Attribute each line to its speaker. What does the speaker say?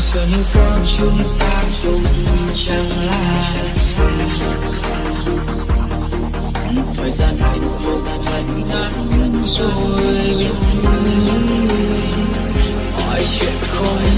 Speaker 1: giờ nếu có chúng ta cũng chẳng là thời gian lạnh thời gian lạnh ngắn rồi. Mọi chuyện không